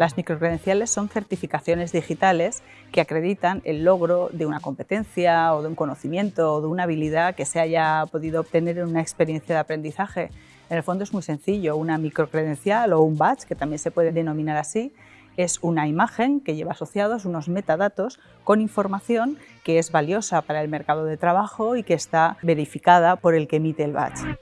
Las microcredenciales son certificaciones digitales que acreditan el logro de una competencia o de un conocimiento o de una habilidad que se haya podido obtener en una experiencia de aprendizaje. En el fondo es muy sencillo, una microcredencial o un badge, que también se puede denominar así, es una imagen que lleva asociados unos metadatos con información que es valiosa para el mercado de trabajo y que está verificada por el que emite el badge.